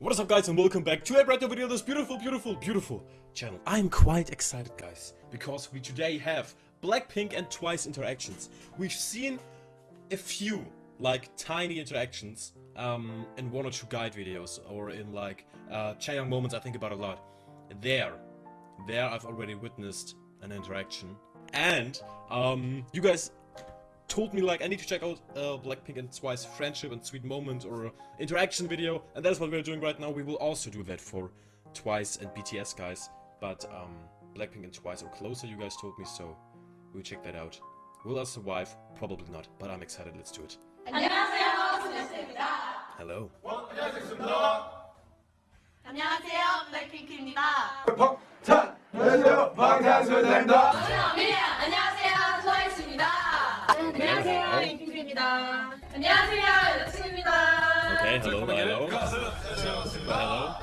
What is up guys and welcome back to a brand new video this beautiful, beautiful, beautiful channel. I'm quite excited guys, because we today have Blackpink and Twice interactions. We've seen a few, like, tiny interactions um, in one or two guide videos, or in like, uh, Chaeyoung moments I think about a lot. There, there I've already witnessed an interaction. And, um, you guys told me like I need to check out uh, Blackpink and Twice friendship and sweet moment or interaction video and that's what we're doing right now. We will also do that for Twice and BTS guys, but um, Blackpink and Twice are closer you guys told me so we'll check that out. Will I survive? Probably not, but I'm excited. Let's do it. 안녕하세요, 소녀시대입니다. Hello. 안녕하세요, 블랙핑크입니다. 자, 안녕하세요. 방탄소년단 안녕하세요, 잉핑크입니다. 안녕하세요, 여자친구입니다. Okay, hello, hello. Hello, hello.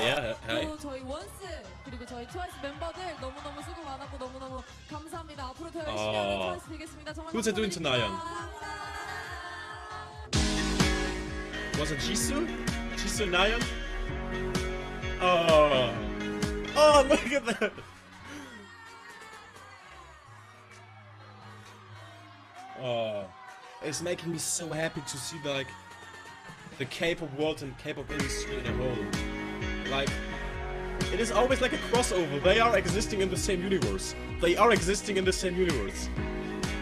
Yeah, hi. 또 저희 원스 그리고 저희 트와이스 멤버들 너무너무 수고 많았고 너무너무 감사합니다. 앞으로 더 열심히 하는 아. 트와이스 되겠습니다. 정말 Who's it doing tonight? 감사합니다. Was it Jisoo? Jisoo Nayeon? Oh. Oh, look at that. Oh. It's making me so happy to see like the K-pop world and K-pop industry in a whole. Like it is always like a crossover. They are existing in the same universe. They are existing in the same universe.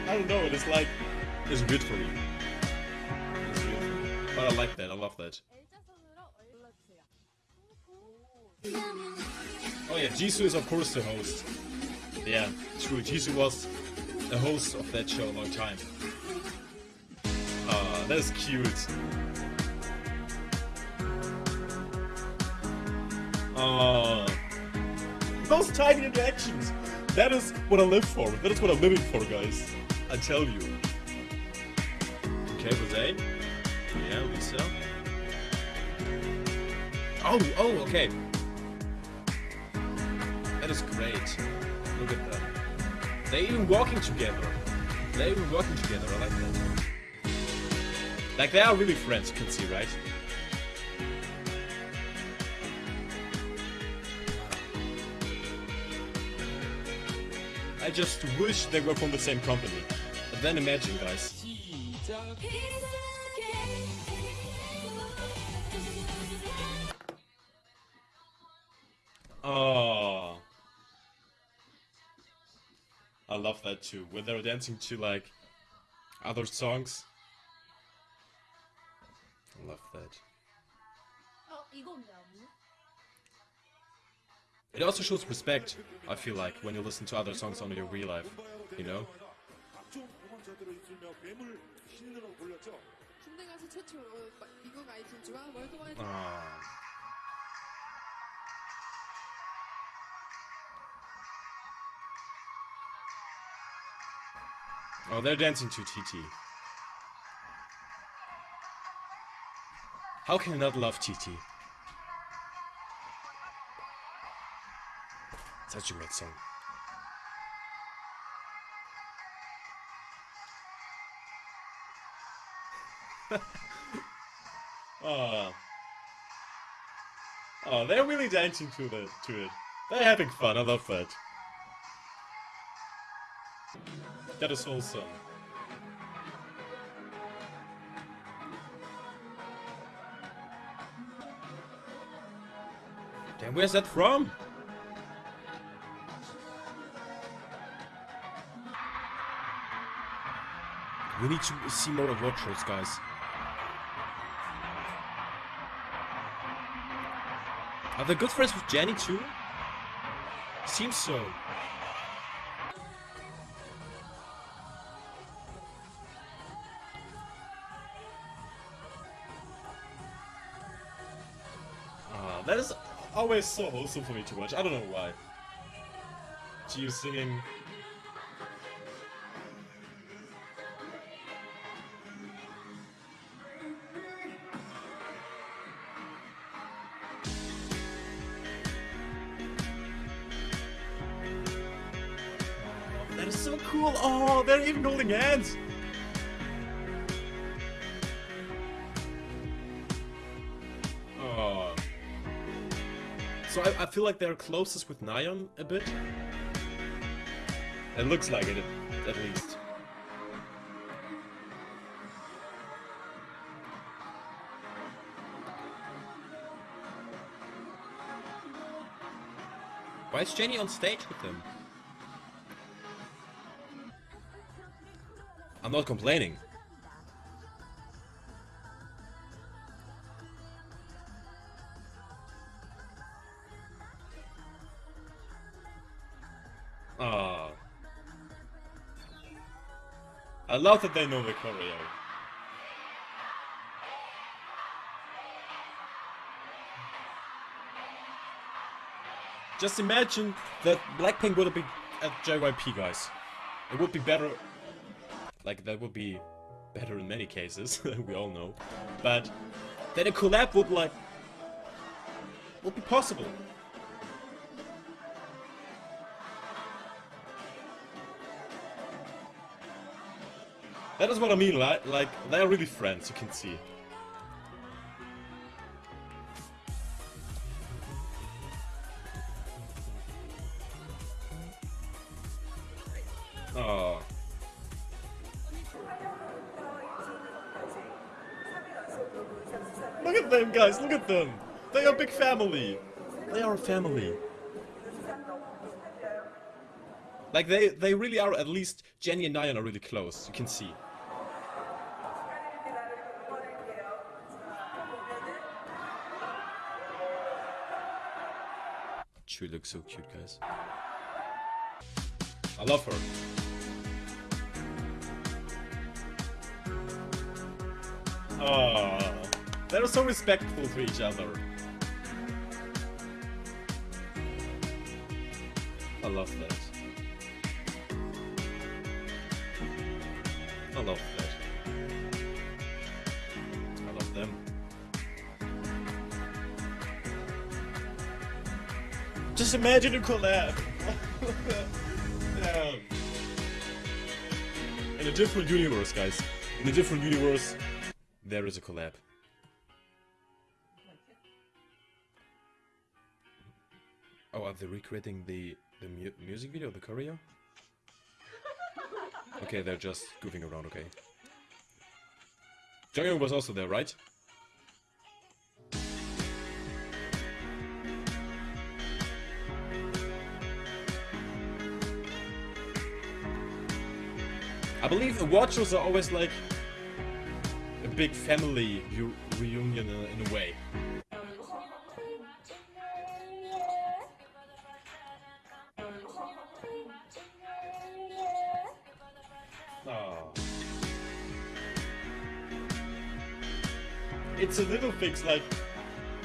I don't know, it is like it's weird for me. It's weird. But I like that, I love that. Oh yeah, Jisoo is of course the host. Yeah, true. Jisoo was the host of that show a long time. That's cute. Ah, those tiny interactions. That is what I live for. That is what I'm living for, guys. I tell you. Okay, Rosé. Yeah, Lisa. Oh, oh, okay. That is great. Look at that. They even walking together. They even walking together. I like that. Like they are really friends. You can see, right? I just wish they were from the same company. But then imagine, guys. Oh. I love that too. When they're dancing to like other songs I love that. 어, 이거 없냐? It also shows respect, I feel like, when you listen to other songs on your real life, you know? 군대 가서 최초 어, 마- 미국 아이튠즈와 월드와이드 Ah. Oh, they're dancing to TT. How can you not love TT? Such a great song. oh. Oh, they're really dancing to the to it. They're having fun. I love that. That is wholesome. Damn, where's that from? We need to see more of Watchers, guys. Are they good friends with Jennie too? Seems so. Always so wholesome for me to watch. I don't know why. Gio singing. That is so cool. Oh, they're even holding hands. So I, I feel like they're closest with Nayeon a bit. It looks like it, at least. Why is Jennie on stage with them? I'm not complaining. I love that they know the choreo. Just imagine that Blackpink would have been at JYP, guys. It would be better. Like, that would be better in many cases, we all know. But then a collab would, like, would be possible. That is what I mean, right? Like, they are really friends, you can see. Oh. Look at them, guys, look at them! They are a big family! They are a family. Like, they, they really are, at least Jennie and Nayeon are really close, you can see. She looks so cute, guys. I love her. Oh, they're so respectful to each other. I love that. I love that. Just imagine a collab. yeah. Um, in a different universe, guys. In a different universe, there is a collab. Oh, are they recreating the the mu music video, the choreo? Okay, they're just goofing around, okay. Jungkook was also there, right? I believe award shows are always like a big family reunion in, a way. Oh. It's a little things like,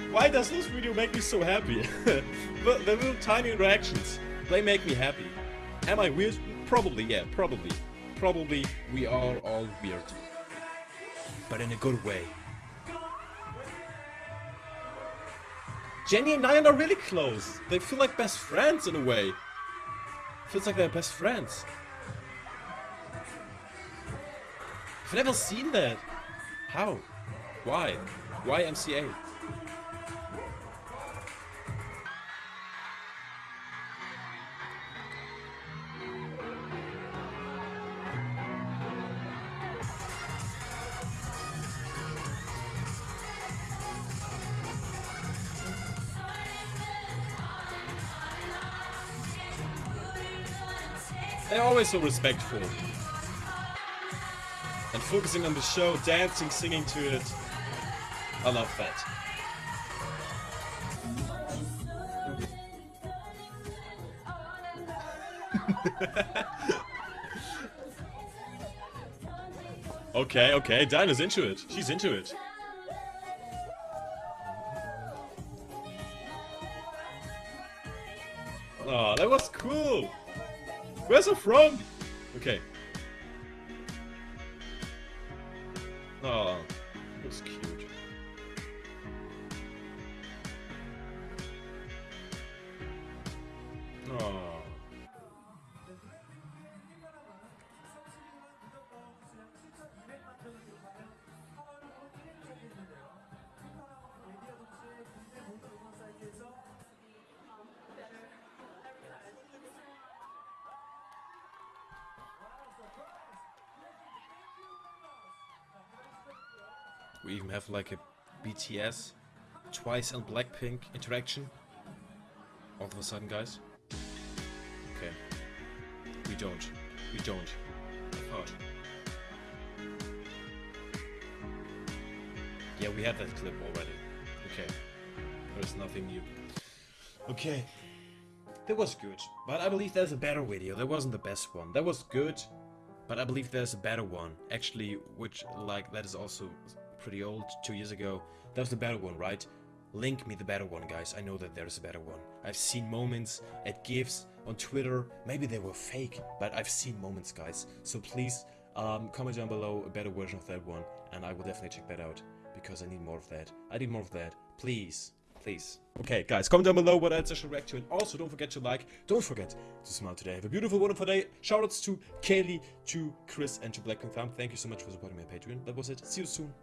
why does this video make me so happy? the, the little tiny reactions, they make me happy. Am I weird? Probably, yeah, probably. Probably we are all weird. But in a good way. Jennie and Nayeon are really close. They feel like best friends in a way. Feels like they're best friends. I've never seen that. How? Why? Why MCA? They're always so respectful. And focusing on the show, dancing, singing to it. I love that. okay, okay, Dinah's into it. She's into it. Oh, that was cool. Where's her from? Okay. Oh, was cute. Oh. We even have like a BTS, Twice and Blackpink interaction. All of a sudden, guys. Okay. We don't. We don't. Thought. Yeah, we had that clip already. Okay. There's nothing new. Okay. That was good. But I believe there's a better video. That wasn't the best one. That was good. But I believe there's a better one. Actually, which, like, that is also pretty old, two years ago. That was the better one, right? Link me the better one, guys. I know that there's a better one. I've seen moments at GIFs on Twitter. Maybe they were fake, but I've seen moments, guys. So please, um, comment down below a better version of that one, and I will definitely check that out because I need more of that. I need more of that. Please. Please. Okay, guys, comment down below what else I should react to, and also don't forget to like, don't forget to smile today. Have a beautiful, wonderful day. Shoutouts to Kaylee, to Chris, and to Blackpink Thumb. Thank you so much for supporting on Patreon. That was it. See you soon.